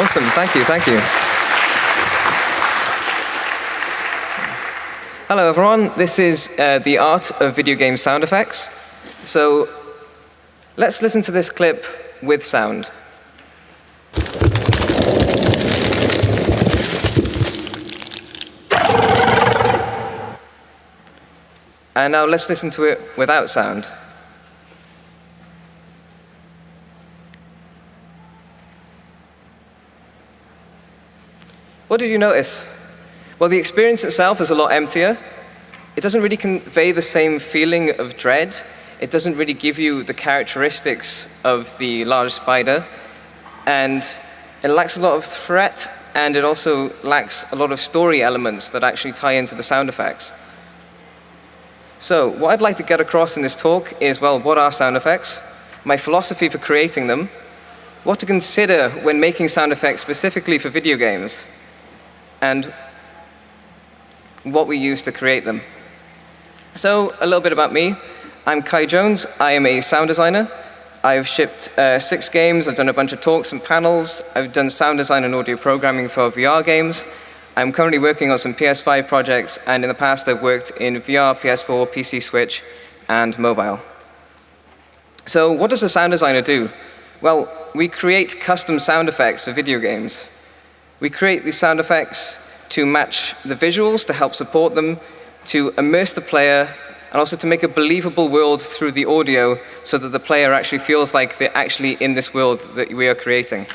Awesome, thank you, thank you. Hello everyone, this is uh, the art of video game sound effects. So let's listen to this clip with sound. And now let's listen to it without sound. What did you notice? Well, the experience itself is a lot emptier. It doesn't really convey the same feeling of dread. It doesn't really give you the characteristics of the large spider. And it lacks a lot of threat, and it also lacks a lot of story elements that actually tie into the sound effects. So what I'd like to get across in this talk is, well, what are sound effects? My philosophy for creating them, what to consider when making sound effects specifically for video games, and what we use to create them. So a little bit about me. I'm Kai Jones. I am a sound designer. I've shipped uh, six games. I've done a bunch of talks and panels. I've done sound design and audio programming for VR games. I'm currently working on some PS5 projects, and in the past I've worked in VR, PS4, PC Switch, and mobile. So what does a sound designer do? Well, we create custom sound effects for video games. We create these sound effects to match the visuals, to help support them, to immerse the player, and also to make a believable world through the audio so that the player actually feels like they're actually in this world that we are creating.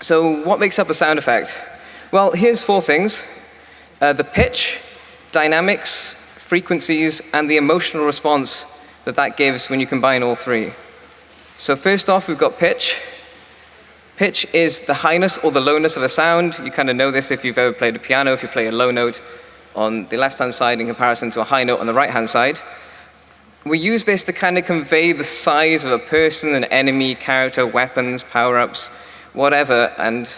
So what makes up a sound effect? Well, here's four things. Uh, the pitch, dynamics, frequencies, and the emotional response that that gives when you combine all three. So first off, we've got pitch. Pitch is the highness or the lowness of a sound. You kind of know this if you've ever played a piano, if you play a low note on the left-hand side in comparison to a high note on the right-hand side. We use this to kind of convey the size of a person, an enemy, character, weapons, power-ups, whatever. And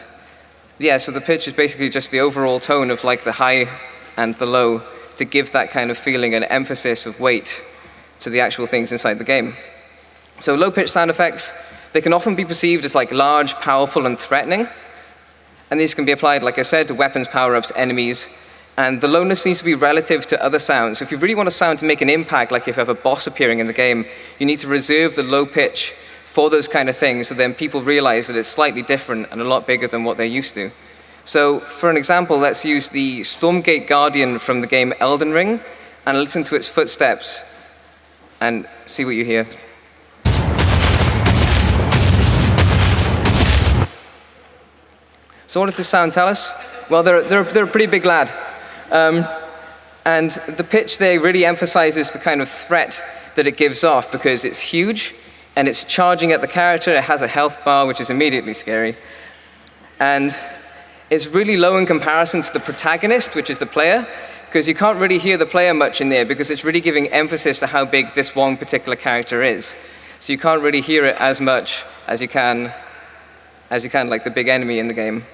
yeah, so the pitch is basically just the overall tone of like the high and the low to give that kind of feeling and emphasis of weight to the actual things inside the game. So low pitch sound effects they can often be perceived as like large, powerful, and threatening. And these can be applied, like I said, to weapons, power-ups, enemies. And the lowness needs to be relative to other sounds. So if you really want a sound to make an impact, like if you have a boss appearing in the game, you need to reserve the low pitch for those kind of things so then people realize that it's slightly different and a lot bigger than what they're used to. So for an example, let's use the Stormgate Guardian from the game Elden Ring and listen to its footsteps and see what you hear. So what does this sound tell us? Well, they're, they're, they're a pretty big lad. Um, and the pitch there really emphasizes the kind of threat that it gives off because it's huge and it's charging at the character. It has a health bar, which is immediately scary. And it's really low in comparison to the protagonist, which is the player, because you can't really hear the player much in there because it's really giving emphasis to how big this one particular character is. So you can't really hear it as much as you can, as you can like the big enemy in the game.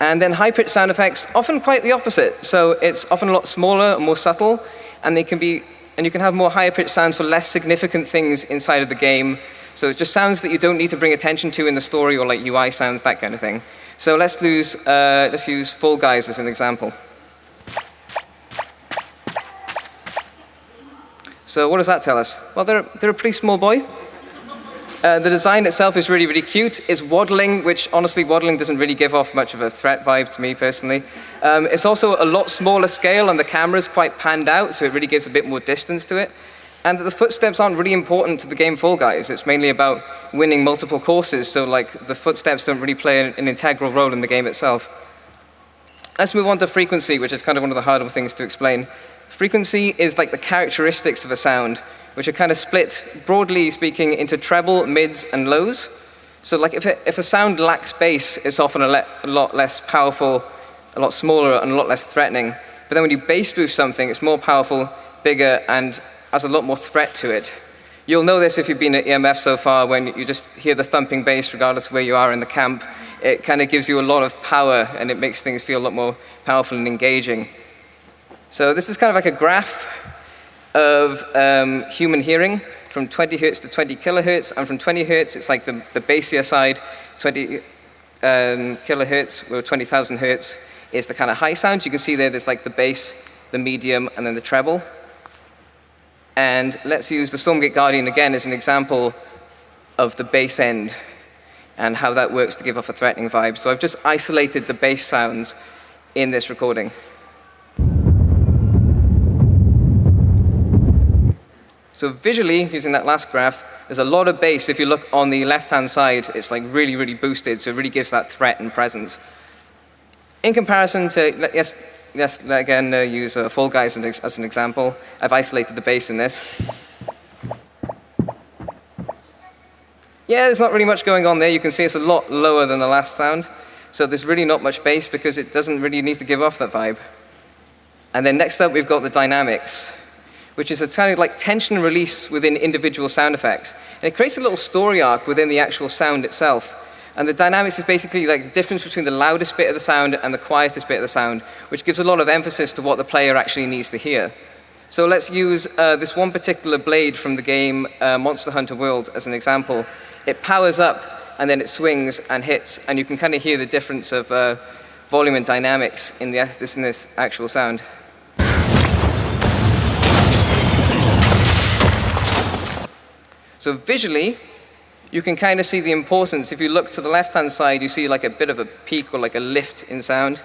And then high-pitched sound effects, often quite the opposite. So it's often a lot smaller and more subtle, and they can be, and you can have more higher-pitched sounds for less significant things inside of the game. So it's just sounds that you don't need to bring attention to in the story, or like UI sounds, that kind of thing. So let's, lose, uh, let's use Fall Guys as an example. So what does that tell us? Well, they're, they're a pretty small boy. Uh, the design itself is really, really cute. It's waddling, which honestly, waddling doesn't really give off much of a threat vibe to me personally. Um, it's also a lot smaller scale and the camera's quite panned out, so it really gives a bit more distance to it. And the footsteps aren't really important to the game Fall Guys. It's mainly about winning multiple courses, so like the footsteps don't really play an, an integral role in the game itself. Let's move on to frequency, which is kind of one of the harder things to explain. Frequency is like the characteristics of a sound which are kind of split, broadly speaking, into treble, mids, and lows. So like if, it, if a sound lacks bass, it's often a, a, lot less powerful, a lot smaller, and a lot less threatening. But then when you bass boost something, it's more powerful, bigger, and has a lot more threat to it. You'll know this if you've been at EMF so far, when you just hear the thumping bass, regardless of where you are in the camp. It kind of gives you a lot of power, and it makes things feel a lot more powerful and engaging. So this is kind of like a graph of um, human hearing from 20 hertz to 20 kilohertz, and from 20 hertz, it's like the, the bassier side, 20 um, kilohertz, or 20,000 hertz, is the kind of high sounds. You can see there, there's like the bass, the medium, and then the treble. And let's use the Stormgate Guardian again as an example of the bass end and how that works to give off a threatening vibe. So I've just isolated the bass sounds in this recording. So visually, using that last graph, there's a lot of bass. If you look on the left-hand side, it's like really, really boosted, so it really gives that threat and presence. In comparison to, yes, yes again, uh, use uh, Fall Guys as, as an example. I've isolated the bass in this. Yeah, there's not really much going on there. You can see it's a lot lower than the last sound. So there's really not much bass because it doesn't really need to give off that vibe. And then next up, we've got the dynamics which is a kind of like tension and release within individual sound effects. And it creates a little story arc within the actual sound itself. And the dynamics is basically like the difference between the loudest bit of the sound and the quietest bit of the sound, which gives a lot of emphasis to what the player actually needs to hear. So let's use uh, this one particular blade from the game uh, Monster Hunter World as an example. It powers up and then it swings and hits, and you can kind of hear the difference of uh, volume and dynamics in, the, in this actual sound. So visually, you can kind of see the importance. If you look to the left-hand side, you see like a bit of a peak or like a lift in sound,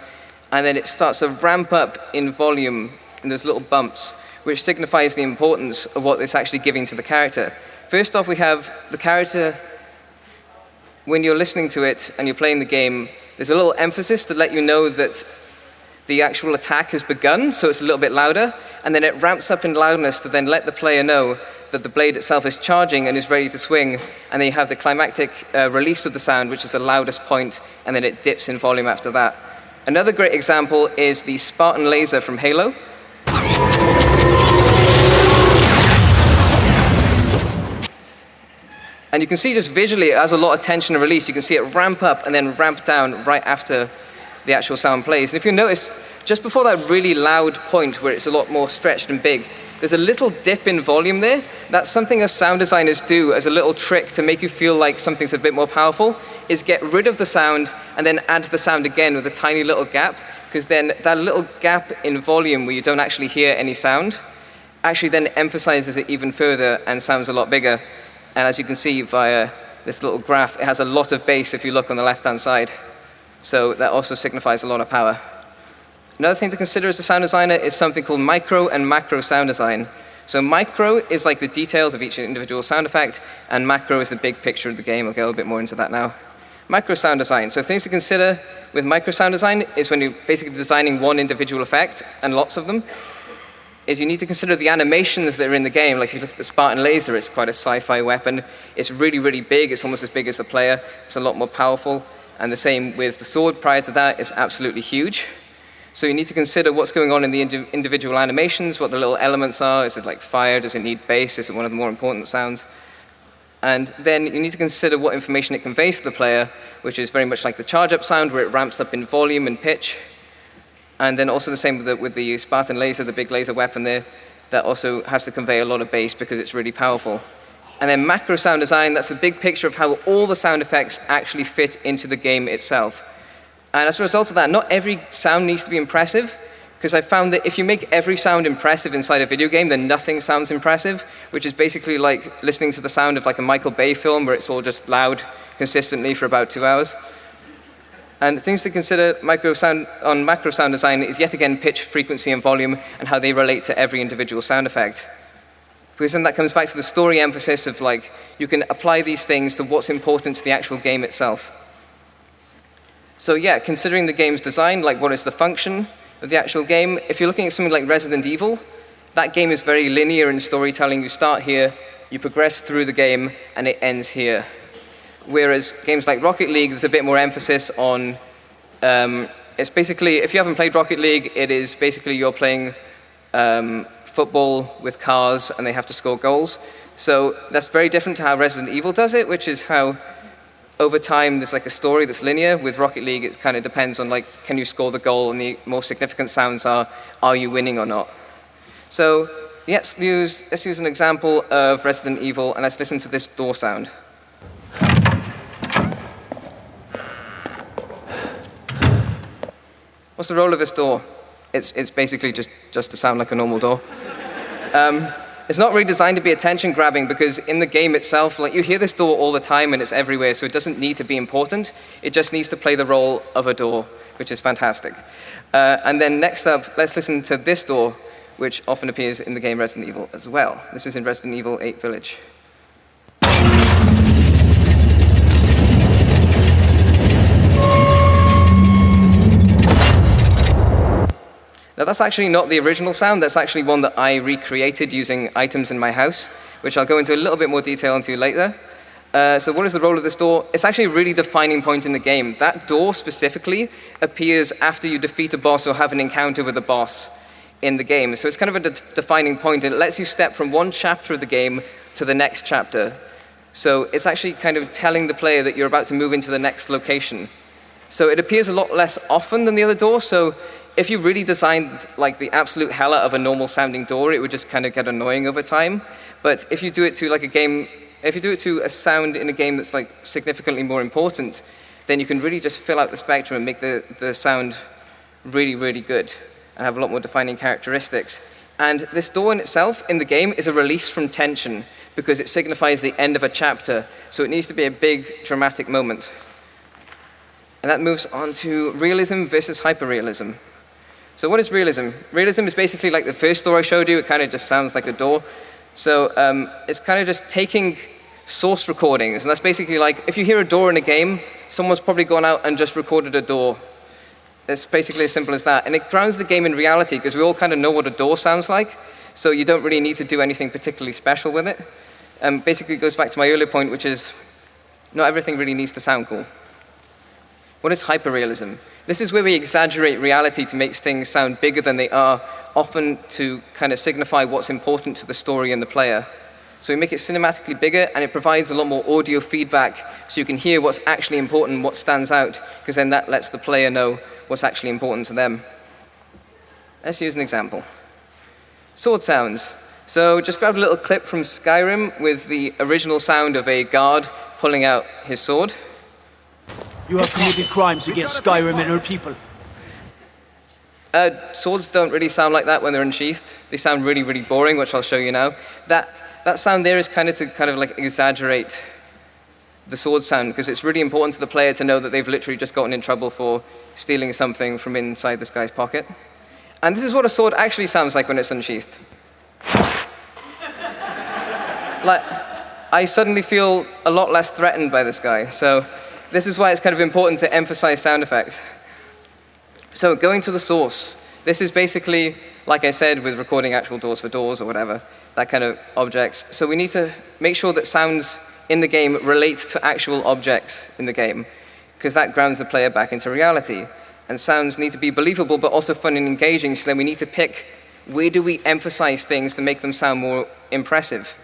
and then it starts to ramp up in volume in those little bumps, which signifies the importance of what it's actually giving to the character. First off, we have the character, when you're listening to it and you're playing the game, there's a little emphasis to let you know that the actual attack has begun, so it's a little bit louder, and then it ramps up in loudness to then let the player know that the blade itself is charging and is ready to swing, and then you have the climactic uh, release of the sound, which is the loudest point, and then it dips in volume after that. Another great example is the Spartan laser from Halo. And you can see just visually it has a lot of tension and release. You can see it ramp up and then ramp down right after the actual sound plays. And if you notice, just before that really loud point where it's a lot more stretched and big, there's a little dip in volume there. That's something as sound designers do as a little trick to make you feel like something's a bit more powerful, is get rid of the sound and then add the sound again with a tiny little gap, because then that little gap in volume where you don't actually hear any sound actually then emphasizes it even further and sounds a lot bigger. And as you can see via this little graph, it has a lot of bass if you look on the left-hand side. So that also signifies a lot of power. Another thing to consider as a sound designer is something called micro and macro sound design. So micro is like the details of each individual sound effect, and macro is the big picture of the game. I'll get a little bit more into that now. Micro sound design. So things to consider with micro sound design is when you're basically designing one individual effect, and lots of them, is you need to consider the animations that are in the game. Like if you look at the Spartan laser, it's quite a sci-fi weapon. It's really, really big. It's almost as big as the player. It's a lot more powerful. And the same with the sword prior to that, it's absolutely huge. So you need to consider what's going on in the indi individual animations, what the little elements are. Is it like fire? Does it need bass? Is it one of the more important sounds? And then you need to consider what information it conveys to the player, which is very much like the charge up sound, where it ramps up in volume and pitch. And then also the same with the, with the Spartan laser, the big laser weapon there, that also has to convey a lot of bass because it's really powerful. And then macro sound design, that's a big picture of how all the sound effects actually fit into the game itself. And as a result of that, not every sound needs to be impressive, because I found that if you make every sound impressive inside a video game, then nothing sounds impressive, which is basically like listening to the sound of like a Michael Bay film where it's all just loud consistently for about two hours. And things to consider sound, on macro sound design is yet again pitch, frequency, and volume, and how they relate to every individual sound effect. Because then that comes back to the story emphasis of like, you can apply these things to what's important to the actual game itself. So yeah, considering the game's design, like what is the function of the actual game, if you're looking at something like Resident Evil, that game is very linear in storytelling. You start here, you progress through the game, and it ends here. Whereas games like Rocket League, there's a bit more emphasis on, um, it's basically, if you haven't played Rocket League, it is basically you're playing um, football with cars and they have to score goals. So that's very different to how Resident Evil does it, which is how over time, there's like a story that's linear. With Rocket League, it kind of depends on like, can you score the goal? And the more significant sounds are, are you winning or not? So let's use, let's use an example of Resident Evil, and let's listen to this door sound. What's the role of this door? It's, it's basically just, just to sound like a normal door. Um, it's not really designed to be attention grabbing because in the game itself, like you hear this door all the time and it's everywhere, so it doesn't need to be important. It just needs to play the role of a door, which is fantastic. Uh, and then next up, let's listen to this door, which often appears in the game Resident Evil as well. This is in Resident Evil 8 Village. Now that's actually not the original sound, that's actually one that I recreated using items in my house, which I'll go into a little bit more detail into later. Uh, so what is the role of this door? It's actually a really defining point in the game. That door specifically appears after you defeat a boss or have an encounter with a boss in the game. So it's kind of a de defining point, point. it lets you step from one chapter of the game to the next chapter. So it's actually kind of telling the player that you're about to move into the next location. So it appears a lot less often than the other door, so if you really designed like the absolute hell out of a normal sounding door, it would just kind of get annoying over time. But if you do it to like a game, if you do it to a sound in a game that's like significantly more important, then you can really just fill out the spectrum and make the, the sound really, really good and have a lot more defining characteristics. And this door in itself in the game is a release from tension because it signifies the end of a chapter. So it needs to be a big dramatic moment. And that moves on to realism versus hyperrealism. So what is realism? Realism is basically like the first door I showed you. It kind of just sounds like a door. So um, it's kind of just taking source recordings. And that's basically like, if you hear a door in a game, someone's probably gone out and just recorded a door. It's basically as simple as that. And it grounds the game in reality because we all kind of know what a door sounds like. So you don't really need to do anything particularly special with it. Um, basically, it goes back to my earlier point, which is not everything really needs to sound cool. What is hyperrealism? This is where we exaggerate reality to make things sound bigger than they are, often to kind of signify what's important to the story and the player. So we make it cinematically bigger, and it provides a lot more audio feedback, so you can hear what's actually important, what stands out, because then that lets the player know what's actually important to them. Let's use an example. Sword sounds. So just grab a little clip from Skyrim with the original sound of a guard pulling out his sword. You have committed crimes against Skyrim and her people. Uh, swords don't really sound like that when they're unsheathed. They sound really, really boring, which I'll show you now. That, that sound there is kind of to kind of like exaggerate the sword sound, because it's really important to the player to know that they've literally just gotten in trouble for stealing something from inside this guy's pocket. And this is what a sword actually sounds like when it's unsheathed. like, I suddenly feel a lot less threatened by this guy, so this is why it's kind of important to emphasize sound effects. So going to the source, this is basically, like I said, with recording actual doors for doors or whatever, that kind of objects. So we need to make sure that sounds in the game relate to actual objects in the game, because that grounds the player back into reality. And sounds need to be believable, but also fun and engaging, so then we need to pick where do we emphasize things to make them sound more impressive.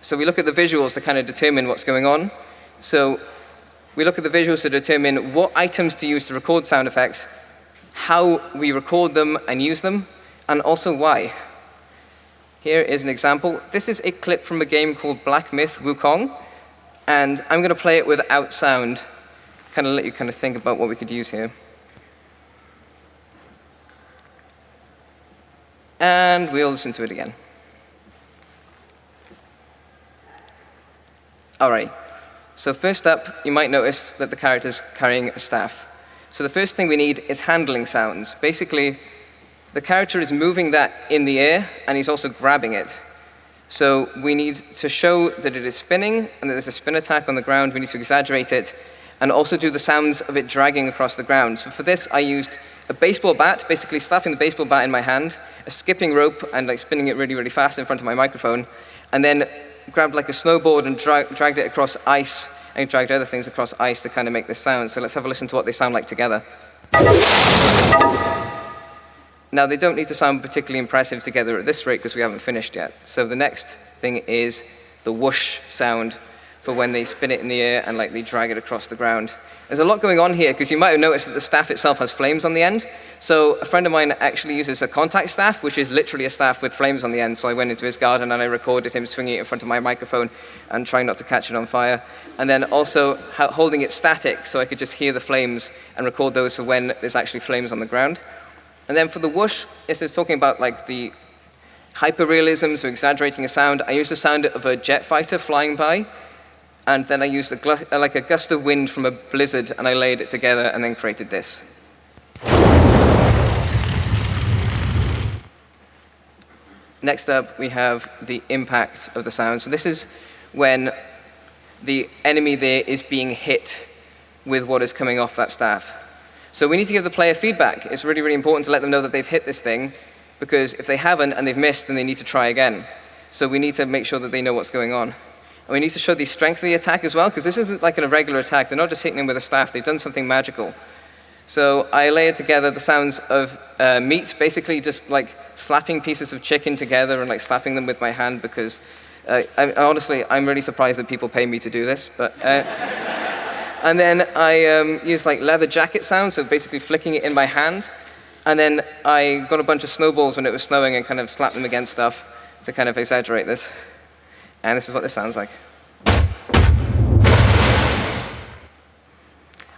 So we look at the visuals to kind of determine what's going on. So we look at the visuals to determine what items to use to record sound effects, how we record them and use them, and also why. Here is an example. This is a clip from a game called Black Myth Wukong, and I'm going to play it without sound, kind of let you kind of think about what we could use here. And we'll listen to it again. All right. So first up, you might notice that the character is carrying a staff. So the first thing we need is handling sounds. Basically, the character is moving that in the air, and he's also grabbing it. So we need to show that it is spinning, and that there's a spin attack on the ground. We need to exaggerate it, and also do the sounds of it dragging across the ground. So for this, I used a baseball bat, basically slapping the baseball bat in my hand, a skipping rope, and like spinning it really, really fast in front of my microphone, and then grabbed like a snowboard and dra dragged it across ice and dragged other things across ice to kind of make this sound. So let's have a listen to what they sound like together. Now, they don't need to sound particularly impressive together at this rate because we haven't finished yet. So the next thing is the whoosh sound for when they spin it in the air and like they drag it across the ground. There's a lot going on here because you might have noticed that the staff itself has flames on the end. So a friend of mine actually uses a contact staff, which is literally a staff with flames on the end. So I went into his garden and I recorded him swinging it in front of my microphone and trying not to catch it on fire. And then also holding it static so I could just hear the flames and record those for when there's actually flames on the ground. And then for the whoosh, this is talking about like the hyperrealism, so exaggerating a sound. I used the sound of a jet fighter flying by and then I used a uh, like a gust of wind from a blizzard, and I laid it together and then created this. Next up, we have the impact of the sound. So this is when the enemy there is being hit with what is coming off that staff. So we need to give the player feedback. It's really, really important to let them know that they've hit this thing, because if they haven't and they've missed, then they need to try again. So we need to make sure that they know what's going on. And we need to show the strength of the attack as well, because this isn't like a regular attack. They're not just hitting him with a staff. They've done something magical. So I layered together the sounds of uh, meat, basically just like slapping pieces of chicken together and like slapping them with my hand because uh, I, honestly, I'm really surprised that people pay me to do this. But, uh, and then I um, used like leather jacket sounds, so basically flicking it in my hand. And then I got a bunch of snowballs when it was snowing and kind of slapped them against stuff to kind of exaggerate this. And this is what this sounds like.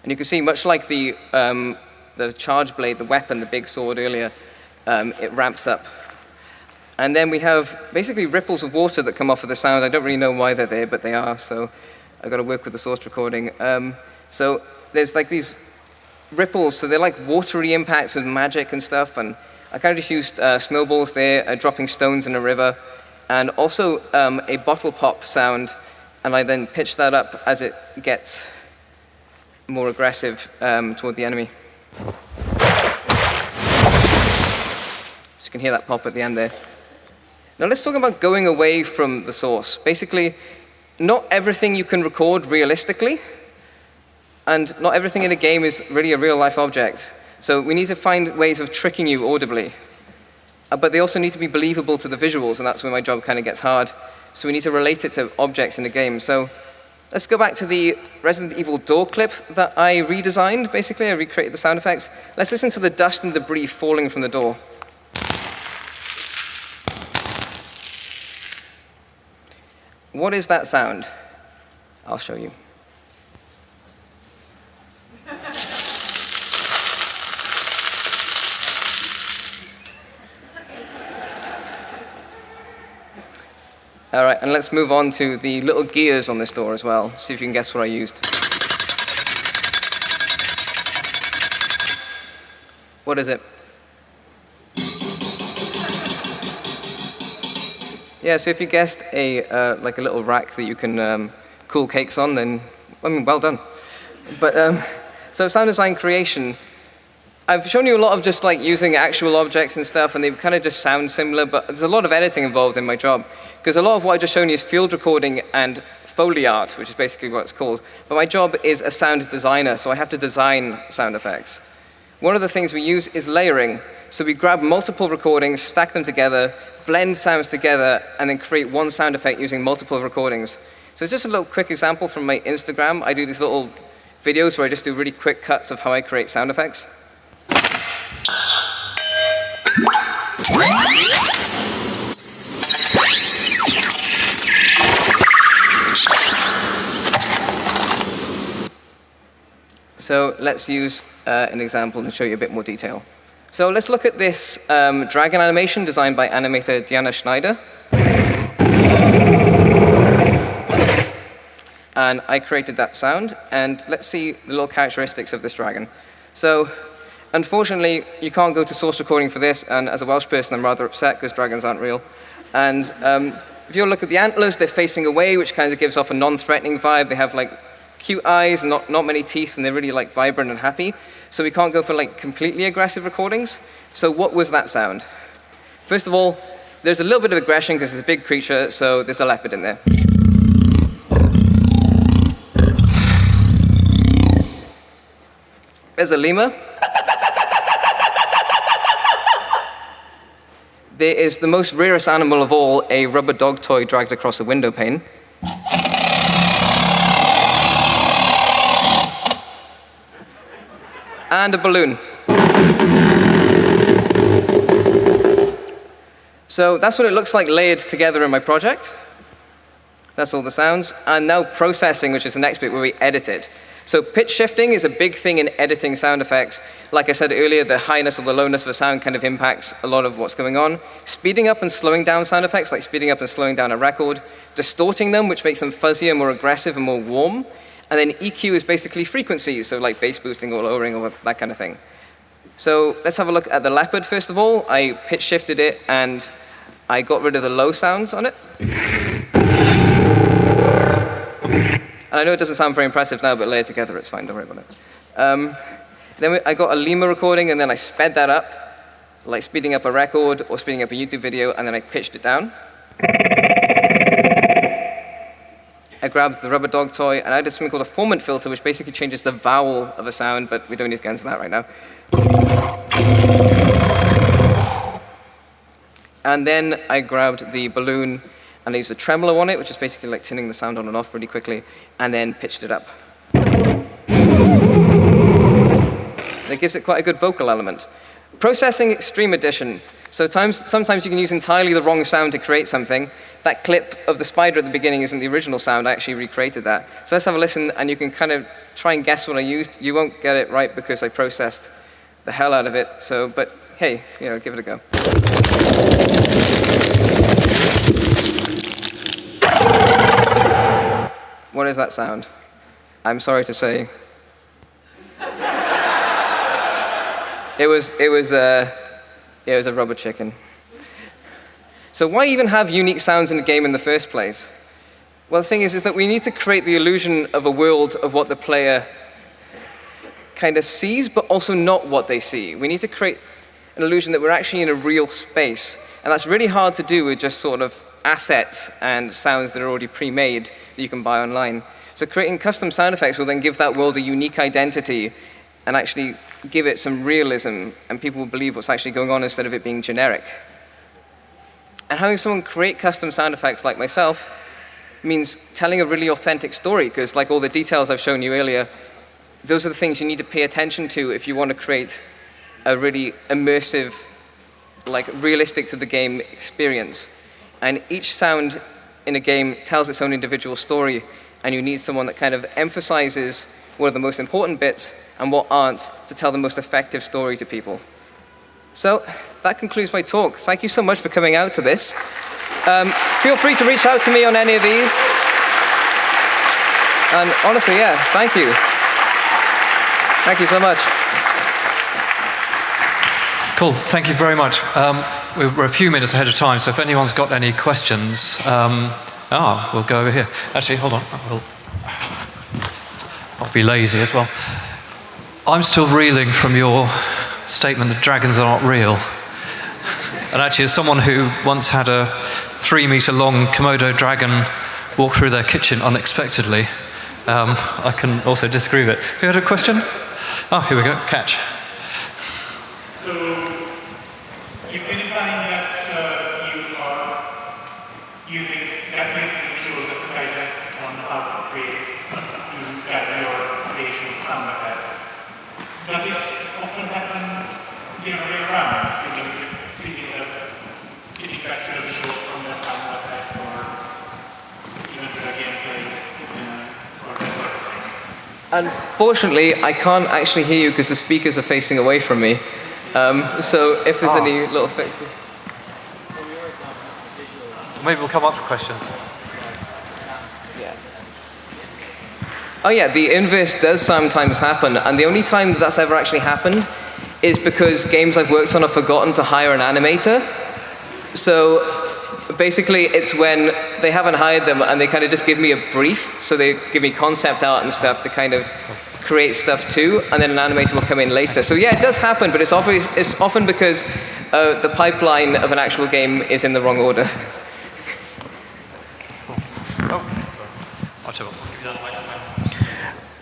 And you can see, much like the, um, the charge blade, the weapon, the big sword earlier, um, it ramps up. And then we have basically ripples of water that come off of the sound. I don't really know why they're there, but they are, so I've got to work with the source recording. Um, so there's like these ripples, so they're like watery impacts with magic and stuff, and I kind of just used uh, snowballs there, uh, dropping stones in a river, and also um, a bottle pop sound, and I then pitch that up as it gets more aggressive um, toward the enemy. So you can hear that pop at the end there. Now let's talk about going away from the source. Basically, not everything you can record realistically, and not everything in a game is really a real-life object. So we need to find ways of tricking you audibly. Uh, but they also need to be believable to the visuals, and that's where my job kind of gets hard. So we need to relate it to objects in the game. So let's go back to the Resident Evil door clip that I redesigned, basically. I recreated the sound effects. Let's listen to the dust and debris falling from the door. What is that sound? I'll show you. All right, and let's move on to the little gears on this door as well. See if you can guess what I used. What is it? Yeah, so if you guessed a, uh, like a little rack that you can um, cool cakes on, then, I mean, well done. But, um, so sound design creation, I've shown you a lot of just like using actual objects and stuff, and they kind of just sound similar, but there's a lot of editing involved in my job. Because a lot of what I just shown you is field recording and Foley art, which is basically what it's called. But my job is a sound designer, so I have to design sound effects. One of the things we use is layering. So we grab multiple recordings, stack them together, blend sounds together, and then create one sound effect using multiple recordings. So it's just a little quick example from my Instagram. I do these little videos where I just do really quick cuts of how I create sound effects. So let's use uh, an example and show you a bit more detail. So let's look at this um, dragon animation designed by animator Diana Schneider. And I created that sound, and let's see the little characteristics of this dragon. So unfortunately, you can't go to source recording for this, and as a Welsh person, I'm rather upset because dragons aren't real. And um, if you look at the antlers, they're facing away, which kind of gives off a non-threatening vibe. They have like cute eyes, not, not many teeth, and they're really like vibrant and happy. So we can't go for like completely aggressive recordings. So what was that sound? First of all, there's a little bit of aggression because it's a big creature, so there's a leopard in there. There's a lemur. there is the most rarest animal of all, a rubber dog toy dragged across a window pane. And a balloon. So that's what it looks like layered together in my project. That's all the sounds. And now processing, which is the next bit where we edit it. So pitch shifting is a big thing in editing sound effects. Like I said earlier, the highness or the lowness of a sound kind of impacts a lot of what's going on. Speeding up and slowing down sound effects, like speeding up and slowing down a record. Distorting them, which makes them fuzzier, more aggressive, and more warm. And then EQ is basically frequencies, so like bass boosting or lowering or that kind of thing. So let's have a look at the Leopard first of all. I pitch shifted it and I got rid of the low sounds on it. And I know it doesn't sound very impressive now, but layer together it's fine, don't worry about it. Um, then I got a lemur recording and then I sped that up, like speeding up a record or speeding up a YouTube video, and then I pitched it down. I grabbed the rubber dog toy and I did something called a formant filter, which basically changes the vowel of a sound, but we don't need to get into that right now. And then I grabbed the balloon and I used a tremolo on it, which is basically like tuning the sound on and off really quickly, and then pitched it up. And it gives it quite a good vocal element. Processing Extreme Edition. So times, sometimes you can use entirely the wrong sound to create something. That clip of the spider at the beginning isn't the original sound. I actually recreated that. So let's have a listen, and you can kind of try and guess what I used. You won't get it right because I processed the hell out of it. So, but hey, you know, give it a go. What is that sound? I'm sorry to say. it was, it was, uh, a, it was a rubber chicken. So why even have unique sounds in a game in the first place? Well, the thing is, is that we need to create the illusion of a world of what the player kind of sees, but also not what they see. We need to create an illusion that we're actually in a real space. And that's really hard to do with just sort of assets and sounds that are already pre-made that you can buy online. So creating custom sound effects will then give that world a unique identity and actually give it some realism, and people will believe what's actually going on instead of it being generic. And having someone create custom sound effects like myself means telling a really authentic story, because like all the details I've shown you earlier, those are the things you need to pay attention to if you want to create a really immersive, like realistic to the game experience. And each sound in a game tells its own individual story, and you need someone that kind of emphasizes what are the most important bits and what aren't to tell the most effective story to people. So that concludes my talk. Thank you so much for coming out to this. Um, feel free to reach out to me on any of these. And honestly, yeah, thank you. Thank you so much. Cool, thank you very much. Um, we're a few minutes ahead of time, so if anyone's got any questions, um, ah, we'll go over here. Actually, hold on. I'll, I'll be lazy as well. I'm still reeling from your statement that dragons are not real. And actually, as someone who once had a three meter long Komodo dragon walk through their kitchen unexpectedly, um, I can also disagree with it. Who had a question? Oh, here we go. Catch. Unfortunately, I can't actually hear you because the speakers are facing away from me. Um, so if there's oh. any little fixes. Maybe we'll come up for questions. Yeah. Oh yeah, the inverse does sometimes happen, and the only time that that's ever actually happened is because games I've worked on have forgotten to hire an animator. So basically it's when they haven't hired them and they kind of just give me a brief. So they give me concept art and stuff to kind of create stuff too, and then an animator will come in later. So yeah, it does happen, but it's often, it's often because uh, the pipeline of an actual game is in the wrong order.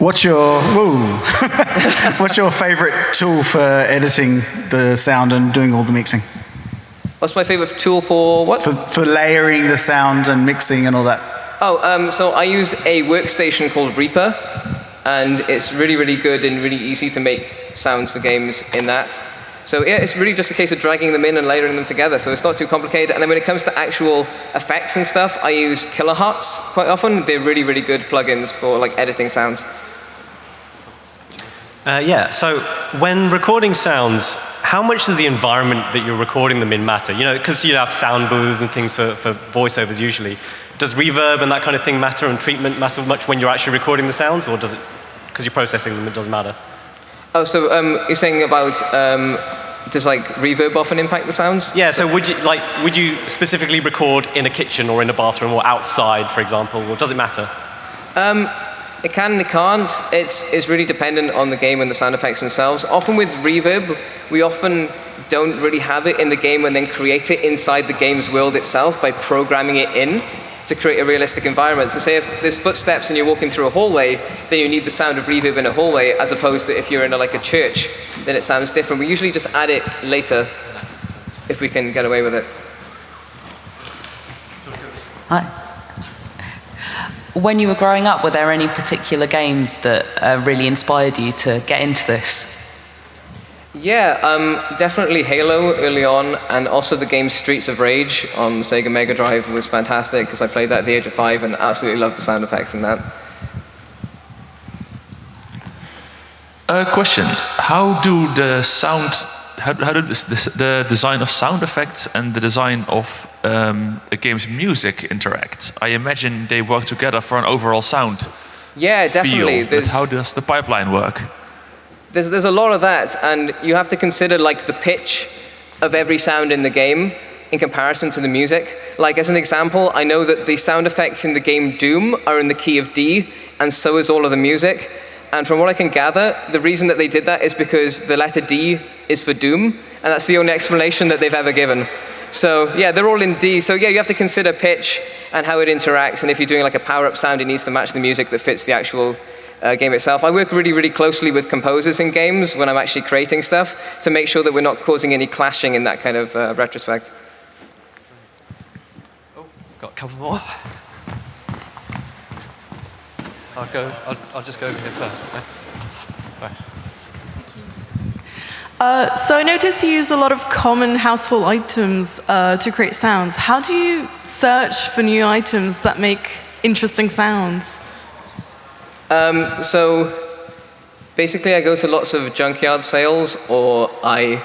What's your? What's your favorite tool for editing the sound and doing all the mixing? What's my favorite tool for what? For, for layering the sound and mixing and all that. Oh, um, so I use a workstation called Reaper, And it's really, really good and really easy to make sounds for games in that. So yeah, it's really just a case of dragging them in and layering them together. So it's not too complicated. And then when it comes to actual effects and stuff, I use Kilohearts quite often. They're really, really good plugins for like editing sounds. Uh, yeah, so when recording sounds, how much does the environment that you're recording them in matter? You know, because you have sound booths and things for, for voiceovers usually. Does reverb and that kind of thing matter and treatment matter much when you're actually recording the sounds or does it, because you're processing them, it doesn't matter? Oh, so um, you're saying about um, does like reverb often impact the sounds? Yeah, so would you, like, would you specifically record in a kitchen or in a bathroom or outside, for example, or does it matter? Um, it can and it can't. It's, it's really dependent on the game and the sound effects themselves. Often with reverb, we often don't really have it in the game and then create it inside the game's world itself by programming it in to create a realistic environment. So say if there's footsteps and you're walking through a hallway, then you need the sound of reverb in a hallway as opposed to if you're in a, like a church, then it sounds different. We usually just add it later if we can get away with it. Hi. When you were growing up, were there any particular games that uh, really inspired you to get into this? Yeah, um, definitely Halo early on, and also the game Streets of Rage on Sega Mega Drive was fantastic because I played that at the age of five and absolutely loved the sound effects in that. A question: How do the sound, how, how do this, this, the design of sound effects and the design of um, a game's music interact? I imagine they work together for an overall sound. Yeah, definitely. But how does the pipeline work? There's, there's a lot of that, and you have to consider like the pitch of every sound in the game in comparison to the music. Like as an example, I know that the sound effects in the game Doom are in the key of D, and so is all of the music. And from what I can gather, the reason that they did that is because the letter D is for Doom, and that's the only explanation that they've ever given. So yeah, they're all in D. So yeah, you have to consider pitch and how it interacts, and if you're doing like a power-up sound, it needs to match the music that fits the actual uh, game itself. I work really, really closely with composers in games when I'm actually creating stuff to make sure that we're not causing any clashing in that kind of uh, retrospect. Oh, got a couple more. I'll go. I'll, I'll just go over here first. Okay? Uh, so I notice you use a lot of common household items uh, to create sounds. How do you search for new items that make interesting sounds? Um, so basically, I go to lots of junkyard sales, or I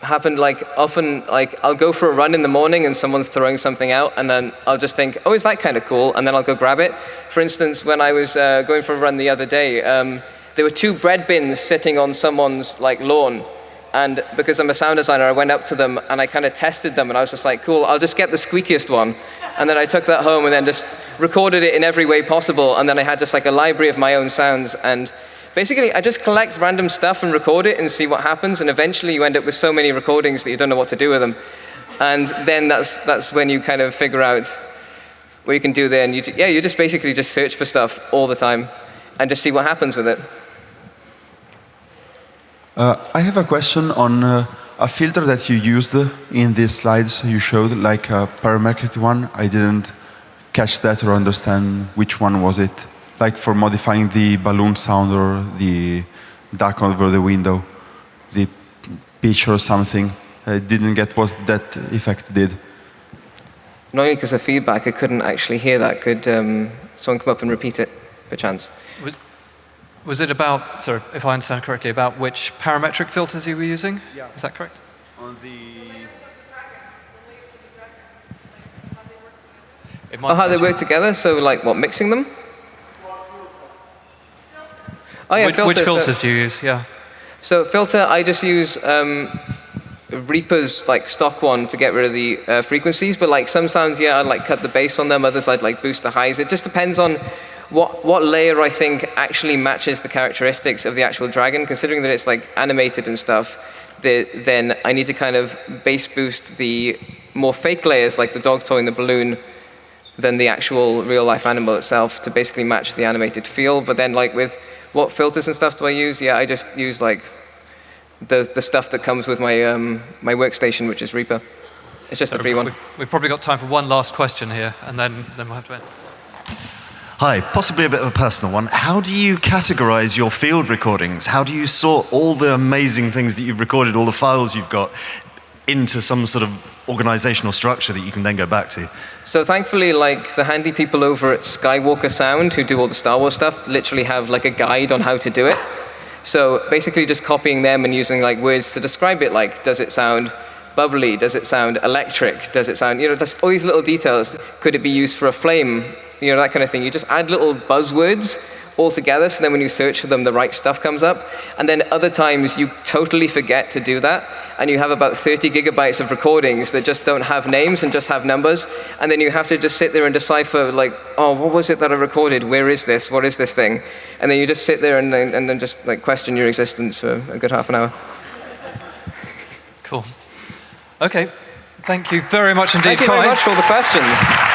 happen like often like I'll go for a run in the morning and someone's throwing something out, and then I'll just think, oh, is that kind of cool? And then I'll go grab it. For instance, when I was uh, going for a run the other day, um, there were two bread bins sitting on someone's like lawn. And because I'm a sound designer, I went up to them and I kind of tested them, and I was just like, cool, I'll just get the squeakiest one. And then I took that home and then just recorded it in every way possible. And then I had just like a library of my own sounds. And basically, I just collect random stuff and record it and see what happens. And eventually, you end up with so many recordings that you don't know what to do with them. And then that's, that's when you kind of figure out what you can do there. And you, yeah, you just basically just search for stuff all the time and just see what happens with it. Uh, I have a question on uh, a filter that you used in the slides you showed, like a parametric one. I didn't catch that or understand which one was it. Like for modifying the balloon sound or the duck over the window, the pitch or something. I didn't get what that effect did. Not only because of feedback, I couldn't actually hear that. Could um, someone come up and repeat it, perchance? Was it about, sorry, if I understand correctly, about which parametric filters you were using? Yeah. Is that correct? On the oh, how they work together? So like what, mixing them? Oh yeah, which, filters. which filters do you use? Yeah. So filter, I just use um, Reaper's like stock one to get rid of the uh, frequencies, but like some sounds, yeah, I'd like cut the bass on them, others I'd like boost the highs. It just depends on what, what layer I think actually matches the characteristics of the actual dragon, considering that it's like animated and stuff, the, then I need to kind of bass boost the more fake layers like the dog toy and the balloon than the actual real life animal itself to basically match the animated feel. But then like with what filters and stuff do I use? Yeah, I just use like the, the stuff that comes with my, um, my workstation, which is Reaper. It's just a free one. We've probably got time for one last question here, and then, then we'll have to end. Hi, possibly a bit of a personal one. How do you categorize your field recordings? How do you sort all the amazing things that you've recorded, all the files you've got, into some sort of organizational structure that you can then go back to? So thankfully, like the handy people over at Skywalker Sound who do all the Star Wars stuff literally have like a guide on how to do it. So basically just copying them and using like words to describe it, like does it sound bubbly? Does it sound electric? Does it sound, you know, all these little details. Could it be used for a flame? You know, that kind of thing. You just add little buzzwords all together, so then when you search for them, the right stuff comes up. And then other times you totally forget to do that, and you have about 30 gigabytes of recordings that just don't have names and just have numbers, and then you have to just sit there and decipher, like, oh, what was it that I recorded? Where is this? What is this thing? And then you just sit there and, and then just like question your existence for a good half an hour. Cool. Okay. Thank you very much indeed, Thank you Kai. very much for all the questions.